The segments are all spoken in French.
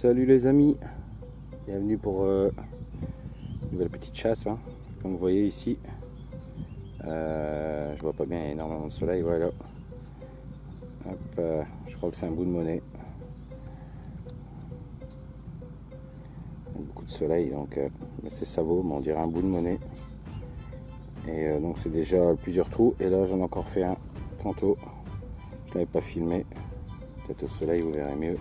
Salut les amis, bienvenue pour euh, une nouvelle petite chasse. hein. Comme vous voyez ici, Euh, je vois pas bien, énormément de soleil. Voilà, euh, je crois que c'est un bout de monnaie. Beaucoup de soleil, donc euh, c'est ça vaut, mais on dirait un bout de monnaie. Et euh, donc c'est déjà plusieurs trous. Et là j'en ai encore fait un tantôt. Je l'avais pas filmé. Peut-être au soleil vous verrez mieux.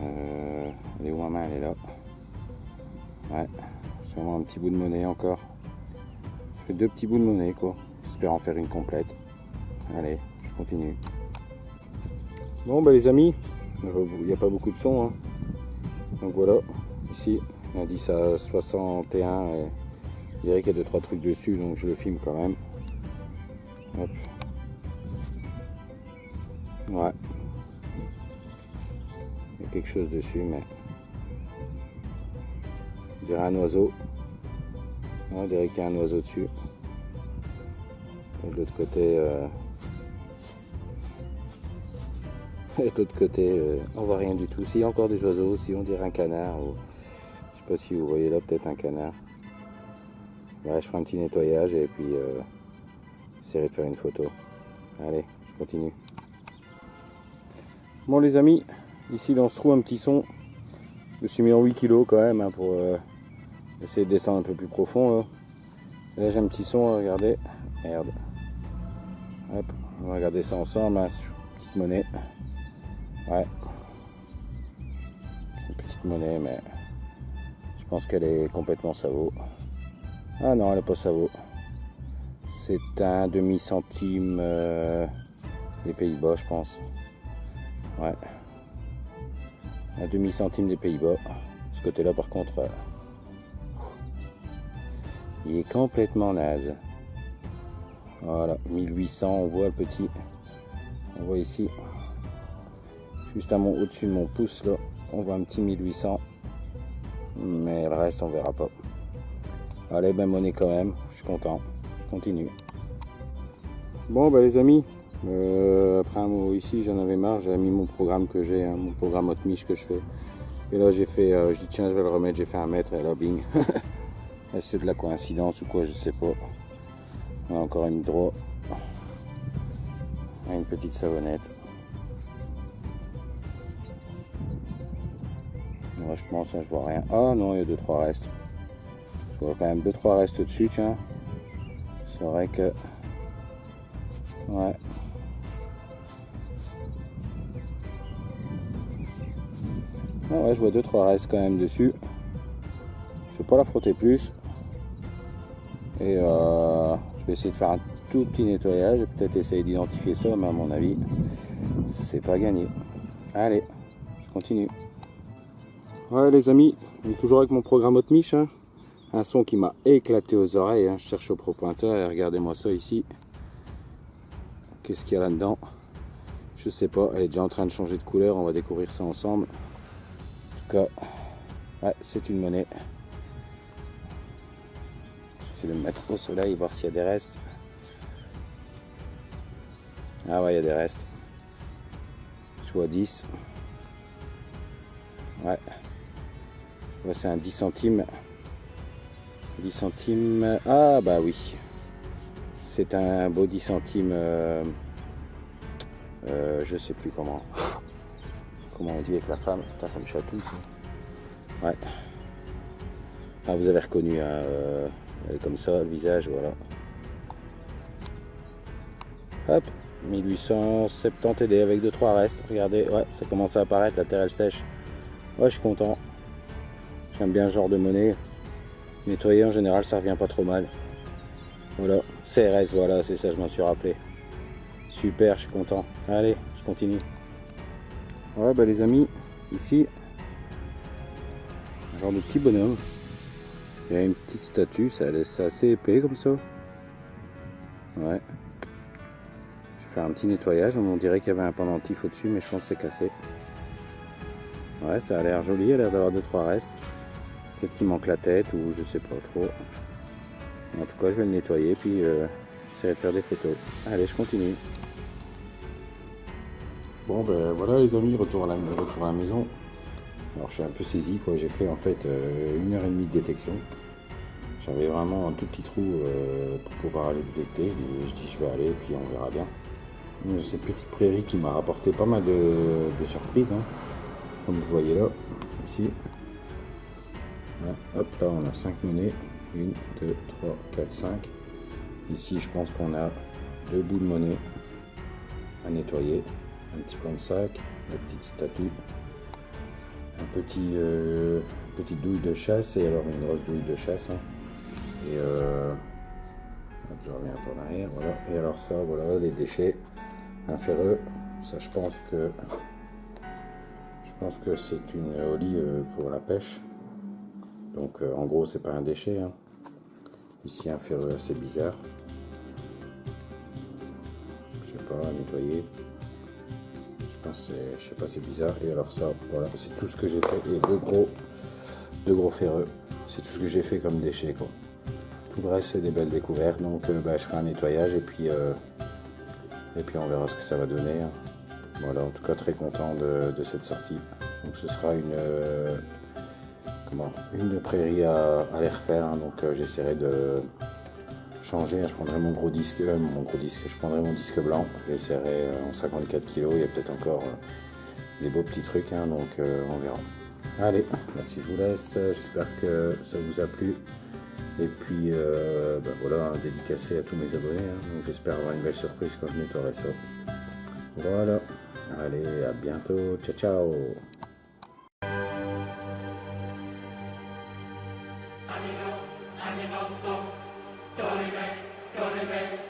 Euh, elle est où ma main Elle est là. Ouais, sûrement un petit bout de monnaie encore. Ça fait deux petits bouts de monnaie quoi. J'espère en faire une complète. Allez, je continue. Bon bah les amis, il n'y a pas beaucoup de son. hein. Donc voilà, ici, indice à 61. Et je dirais qu'il y a 2-3 trucs dessus, donc je le filme quand même. Hop. Ouais. Quelque chose dessus, mais. On dirait un oiseau. On dirait qu'il y a un oiseau dessus. Et de l'autre côté. euh, Et de l'autre côté, euh, on voit rien du tout. S'il y a encore des oiseaux, si on dirait un canard, ou je sais pas si vous voyez là, peut-être un canard. Je ferai un petit nettoyage et puis euh, j'essaierai de faire une photo. Allez, je continue. Bon les amis, ici dans ce trou un petit son. Je me suis mis en 8 kg quand même hein, pour euh, essayer de descendre un peu plus profond. Là, Et là j'ai un petit son, regardez. Merde. Hop, on va regarder ça ensemble. hein, Petite monnaie. Ouais. Une petite monnaie, mais je pense qu'elle est complètement savot. Ah non, elle n'est pas savot. C'est un demi-centime euh, des Pays-Bas, je pense. Ouais. Un demi-centime des Pays-Bas. Ce côté-là, par contre, euh, il est complètement naze. Voilà, 1800, on voit le petit. On voit ici, juste à mon au-dessus de mon pouce, là, on voit un petit 1800. Mais le reste, on verra pas. Allez, ben monnaie quand même, je suis content. Je continue. Bon, bah les amis, euh, après un mot ici, j'en avais marre, j'avais mis mon programme que j'ai, hein, mon programme hot miche que je fais. Et là, j'ai fait, euh, je dis tiens, je vais le remettre, j'ai fait un mètre et là, bing. Est-ce de la coïncidence ou quoi, je sais pas. On a encore une droit. Une petite savonnette. Moi, je pense, hein, je vois rien. Ah non, il y a 2-3 restes. Je vois quand même 2-3 restes dessus, tiens. C'est vrai que. Ouais. Ah ouais, je vois 2-3 restes quand même dessus. Je vais pas la frotter plus. Et euh, je vais essayer de faire un tout petit nettoyage et peut-être essayer d'identifier ça, mais à mon avis, c'est pas gagné. Allez, je continue. Ouais les amis, toujours avec mon programme Mich, hein. un son qui m'a éclaté aux oreilles, hein. je cherche au pro pointeur et regardez-moi ça ici. Qu'est-ce qu'il y a là-dedans? Je sais pas, elle est déjà en train de changer de couleur, on va découvrir ça ensemble. Cas, ouais, c'est une monnaie. J'essaie de me mettre au soleil, voir s'il y a des restes. Ah ouais, il y a des restes. Je vois 10. Ouais. Ouais, c'est un 10 centimes. 10 centimes. Ah bah oui. C'est un beau 10 centimes. euh, euh, je sais plus comment. Comment on dit avec la femme. Ça me chatouille. Ouais. Ah, vous avez reconnu. hein, euh, elle est comme ça, le visage, voilà. Hop. 1870 TD avec 2-3 restes. Regardez, ouais, ça commence à apparaître, la terre elle sèche. Ouais, je suis content. J'aime bien ce genre de monnaie. Nettoyer en général, ça revient pas trop mal. Voilà, CRS, voilà, c'est ça, je m'en suis rappelé. Super, je suis content. Allez, je continue. Ouais, bah les amis, ici, un genre de petit bonhomme. Il y a une petite statue, ça laisse assez épais comme ça. Ouais. Je vais faire un petit nettoyage. On dirait qu'il y avait un pendentif au-dessus, mais je pense que c'est cassé. Ouais, ça a l'air joli, il a l'air d'avoir 2-3 restes. Peut-être qu'il manque la tête ou je sais pas trop. En tout cas, je vais le nettoyer puis euh, j'essaierai de faire des photos. Allez, je continue. Bon, ben voilà les amis, retour à la, maison. Alors je suis un peu saisi quoi, j'ai fait en fait une heure et demie de détection. J'avais vraiment un tout petit trou pour pouvoir aller détecter. Je dis, je vais aller puis on verra bien. Cette petite prairie qui m'a rapporté pas mal de, surprises. Hein. Comme vous voyez là, ici. hop, là on a 5 monnaies. 1, 2, 3, 4, 5. Ici je pense qu'on a deux bouts de monnaie à nettoyer. Un petit plan de sac, une petite statue, un petit, euh, petite douille de chasse et alors une grosse douille de chasse. Hein. Et euh, je reviens un peu en arrière, voilà. Et alors ça, voilà, les déchets un ferreux. Ça, je pense que je pense que c'est une olive euh, pour la pêche. Donc, euh, en gros, c'est pas un déchet. Hein. Ici, un ferreux assez bizarre. Je sais pas, nettoyer. Je pense, je sais pas, c'est bizarre. Et alors ça, voilà, c'est tout ce que j'ai fait. Et deux gros, deux gros ferreux. C'est tout ce que j'ai fait comme déchet, quoi. Tout le reste, c'est des belles découvertes. Donc, euh, bah, je ferai un nettoyage et puis et puis on verra ce que ça va donner. Voilà, en tout cas très content de, cette sortie. Donc ce sera une, euh, comment, une prairie à, à les refaire. Hein. donc euh, j'essaierai de Hein, je prendrai mon gros disque, euh, mon gros disque, je prendrai mon disque blanc, j'essaierai euh, en 54 kg, il y a peut-être encore euh, des beaux petits trucs, hein, donc on verra. Allez, là-dessus je vous laisse, j'espère que ça vous a plu. Et puis ben voilà, dédicacé à tous mes abonnés. Hein. J'espère avoir une belle surprise quand je nettoierai ça. Voilà. Allez, à bientôt. Ciao, ciao. Dorime, Dorime.